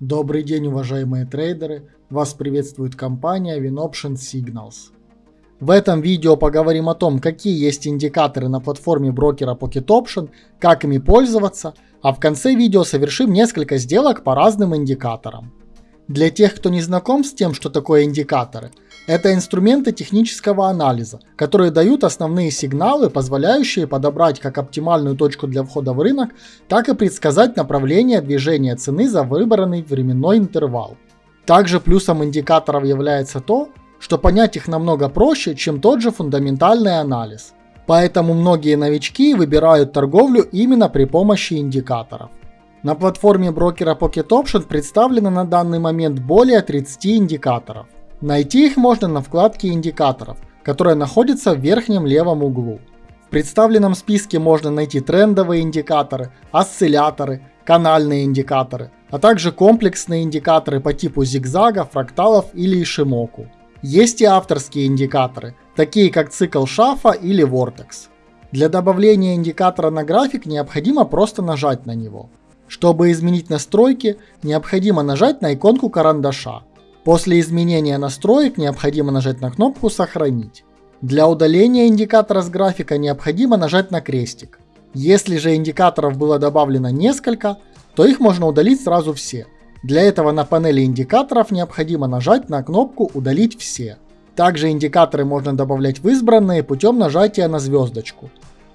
Добрый день, уважаемые трейдеры! Вас приветствует компания WinOption Signals. В этом видео поговорим о том, какие есть индикаторы на платформе брокера Pocket Option, как ими пользоваться, а в конце видео совершим несколько сделок по разным индикаторам. Для тех, кто не знаком с тем, что такое индикаторы, это инструменты технического анализа, которые дают основные сигналы, позволяющие подобрать как оптимальную точку для входа в рынок, так и предсказать направление движения цены за выбранный временной интервал. Также плюсом индикаторов является то, что понять их намного проще, чем тот же фундаментальный анализ. Поэтому многие новички выбирают торговлю именно при помощи индикаторов. На платформе брокера Pocket Option представлено на данный момент более 30 индикаторов. Найти их можно на вкладке индикаторов, которая находится в верхнем левом углу. В представленном списке можно найти трендовые индикаторы, осцилляторы, канальные индикаторы, а также комплексные индикаторы по типу зигзага, фракталов или ишимоку. Есть и авторские индикаторы, такие как цикл шафа или вортекс. Для добавления индикатора на график необходимо просто нажать на него. Чтобы изменить настройки, необходимо нажать на иконку карандаша. После изменения настроек необходимо нажать на кнопку «Сохранить». Для удаления индикатора с графика необходимо нажать на крестик. Если же индикаторов было добавлено несколько, то их можно удалить сразу все. Для этого на панели индикаторов необходимо нажать на кнопку «Удалить все». Также индикаторы можно добавлять в избранные путем нажатия на звездочку.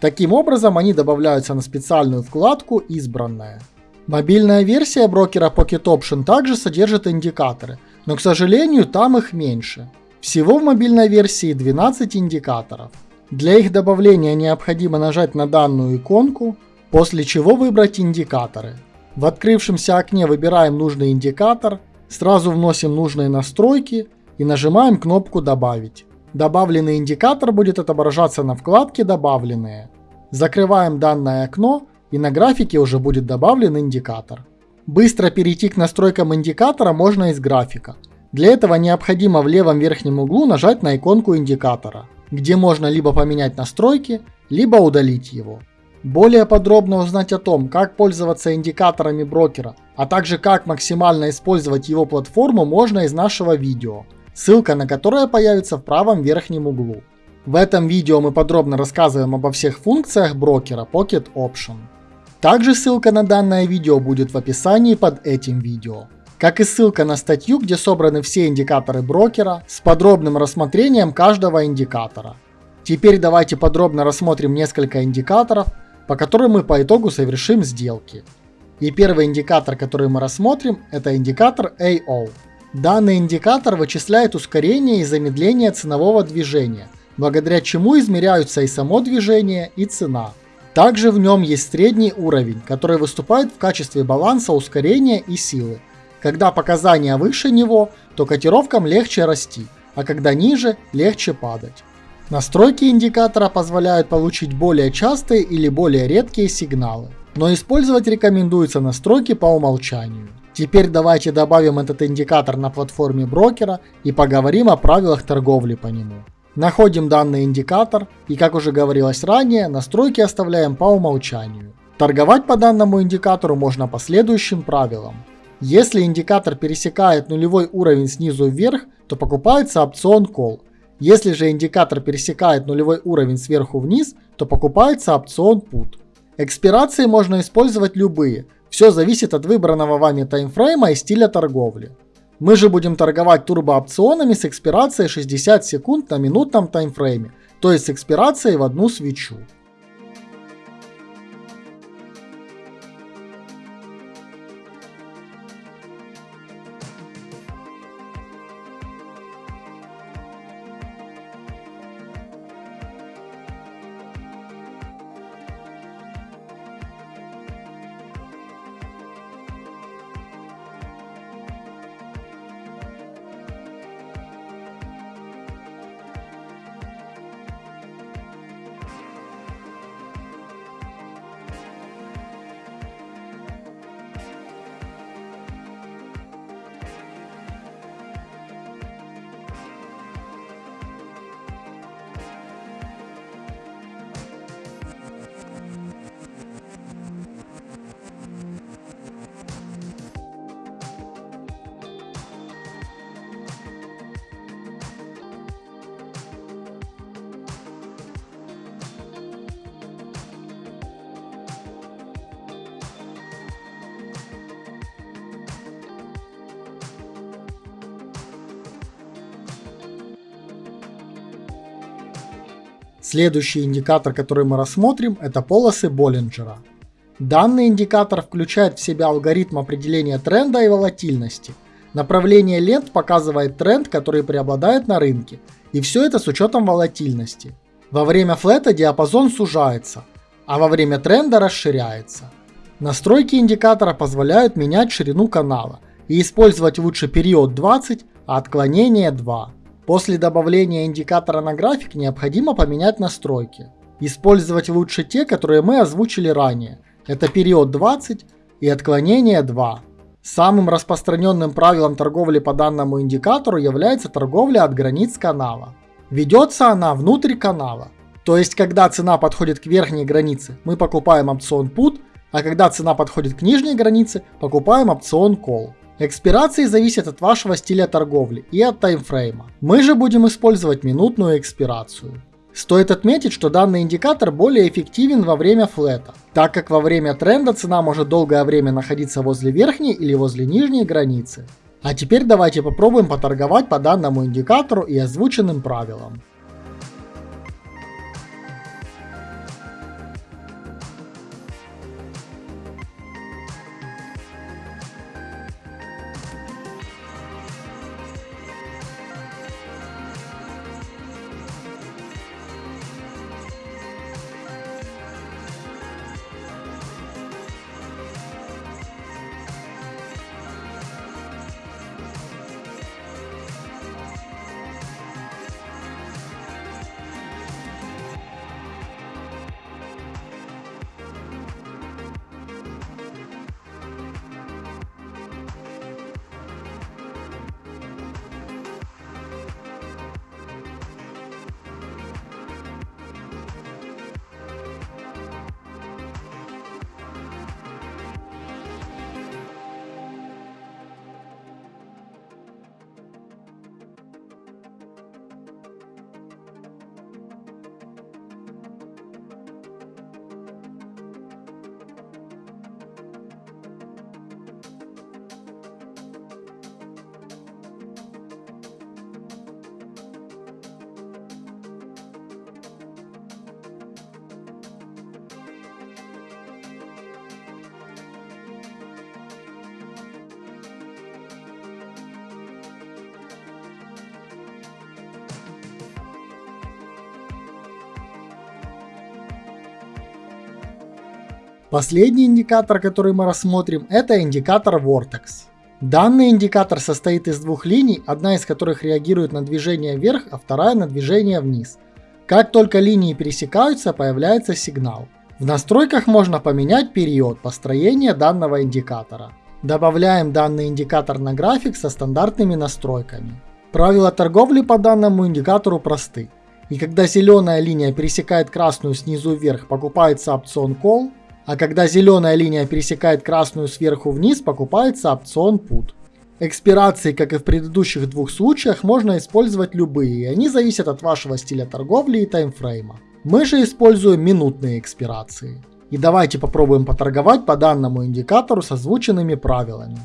Таким образом они добавляются на специальную вкладку «Избранная». Мобильная версия брокера Pocket Option также содержит индикаторы, но, к сожалению, там их меньше. Всего в мобильной версии 12 индикаторов. Для их добавления необходимо нажать на данную иконку, после чего выбрать индикаторы. В открывшемся окне выбираем нужный индикатор, сразу вносим нужные настройки и нажимаем кнопку «Добавить». Добавленный индикатор будет отображаться на вкладке «Добавленные». Закрываем данное окно и на графике уже будет добавлен индикатор. Быстро перейти к настройкам индикатора можно из графика. Для этого необходимо в левом верхнем углу нажать на иконку индикатора, где можно либо поменять настройки, либо удалить его. Более подробно узнать о том, как пользоваться индикаторами брокера, а также как максимально использовать его платформу можно из нашего видео, ссылка на которое появится в правом верхнем углу. В этом видео мы подробно рассказываем обо всех функциях брокера Pocket Option. Также ссылка на данное видео будет в описании под этим видео. Как и ссылка на статью, где собраны все индикаторы брокера с подробным рассмотрением каждого индикатора. Теперь давайте подробно рассмотрим несколько индикаторов, по которым мы по итогу совершим сделки. И первый индикатор, который мы рассмотрим, это индикатор AO. Данный индикатор вычисляет ускорение и замедление ценового движения, благодаря чему измеряются и само движение, и цена. Также в нем есть средний уровень, который выступает в качестве баланса ускорения и силы. Когда показания выше него, то котировкам легче расти, а когда ниже, легче падать. Настройки индикатора позволяют получить более частые или более редкие сигналы, но использовать рекомендуется настройки по умолчанию. Теперь давайте добавим этот индикатор на платформе брокера и поговорим о правилах торговли по нему. Находим данный индикатор и, как уже говорилось ранее, настройки оставляем по умолчанию. Торговать по данному индикатору можно по следующим правилам. Если индикатор пересекает нулевой уровень снизу вверх, то покупается опцион Call. Если же индикатор пересекает нулевой уровень сверху вниз, то покупается опцион Put. Экспирации можно использовать любые, все зависит от выбранного вами таймфрейма и стиля торговли. Мы же будем торговать турбоопционами с экспирацией 60 секунд на минутном таймфрейме, то есть с экспирацией в одну свечу. Следующий индикатор, который мы рассмотрим, это полосы Боллинджера. Данный индикатор включает в себя алгоритм определения тренда и волатильности. Направление лент показывает тренд, который преобладает на рынке, и все это с учетом волатильности. Во время флета диапазон сужается, а во время тренда расширяется. Настройки индикатора позволяют менять ширину канала и использовать лучше период 20, а отклонение 2. После добавления индикатора на график необходимо поменять настройки. Использовать лучше те, которые мы озвучили ранее. Это период 20 и отклонение 2. Самым распространенным правилом торговли по данному индикатору является торговля от границ канала. Ведется она внутрь канала. То есть, когда цена подходит к верхней границе, мы покупаем опцион PUT, а когда цена подходит к нижней границе, покупаем опцион Call. Экспирации зависят от вашего стиля торговли и от таймфрейма. Мы же будем использовать минутную экспирацию. Стоит отметить, что данный индикатор более эффективен во время флета, так как во время тренда цена может долгое время находиться возле верхней или возле нижней границы. А теперь давайте попробуем поторговать по данному индикатору и озвученным правилам. Последний индикатор, который мы рассмотрим, это индикатор Vortex. Данный индикатор состоит из двух линий, одна из которых реагирует на движение вверх, а вторая на движение вниз. Как только линии пересекаются, появляется сигнал. В настройках можно поменять период построения данного индикатора. Добавляем данный индикатор на график со стандартными настройками. Правила торговли по данному индикатору просты. И когда зеленая линия пересекает красную снизу вверх, покупается опцион Call, а когда зеленая линия пересекает красную сверху вниз, покупается опцион Put. Экспирации, как и в предыдущих двух случаях, можно использовать любые, и они зависят от вашего стиля торговли и таймфрейма. Мы же используем минутные экспирации. И давайте попробуем поторговать по данному индикатору с озвученными правилами.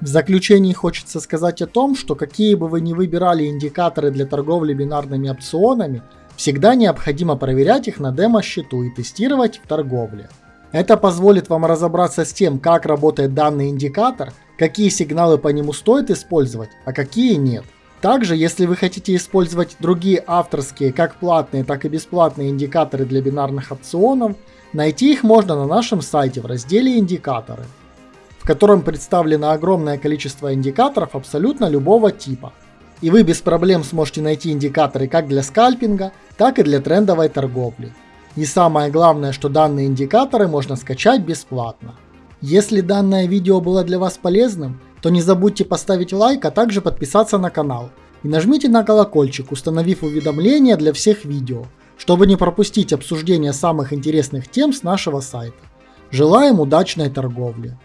В заключении хочется сказать о том, что какие бы вы ни выбирали индикаторы для торговли бинарными опционами, всегда необходимо проверять их на демо-счету и тестировать в торговле. Это позволит вам разобраться с тем, как работает данный индикатор, какие сигналы по нему стоит использовать, а какие нет. Также, если вы хотите использовать другие авторские, как платные, так и бесплатные индикаторы для бинарных опционов, найти их можно на нашем сайте в разделе «Индикаторы», котором представлено огромное количество индикаторов абсолютно любого типа. И вы без проблем сможете найти индикаторы как для скальпинга, так и для трендовой торговли. И самое главное, что данные индикаторы можно скачать бесплатно. Если данное видео было для вас полезным, то не забудьте поставить лайк, а также подписаться на канал. И нажмите на колокольчик, установив уведомления для всех видео, чтобы не пропустить обсуждение самых интересных тем с нашего сайта. Желаем удачной торговли!